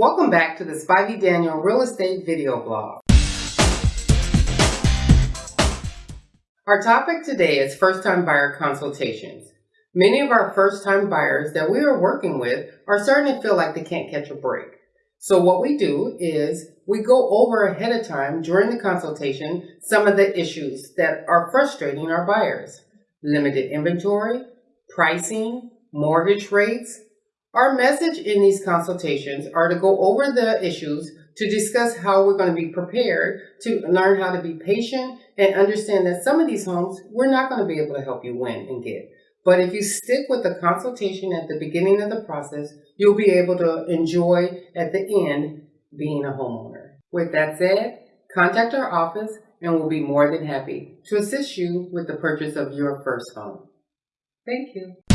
Welcome back to the Spivey Daniel Real Estate Video Blog. Our topic today is first-time buyer consultations. Many of our first-time buyers that we are working with are starting to feel like they can't catch a break. So what we do is we go over ahead of time during the consultation some of the issues that are frustrating our buyers. Limited inventory, pricing, mortgage rates, our message in these consultations are to go over the issues to discuss how we're going to be prepared to learn how to be patient and understand that some of these homes we're not going to be able to help you win and get. But if you stick with the consultation at the beginning of the process, you'll be able to enjoy at the end being a homeowner. With that said, contact our office and we'll be more than happy to assist you with the purchase of your first home. Thank you.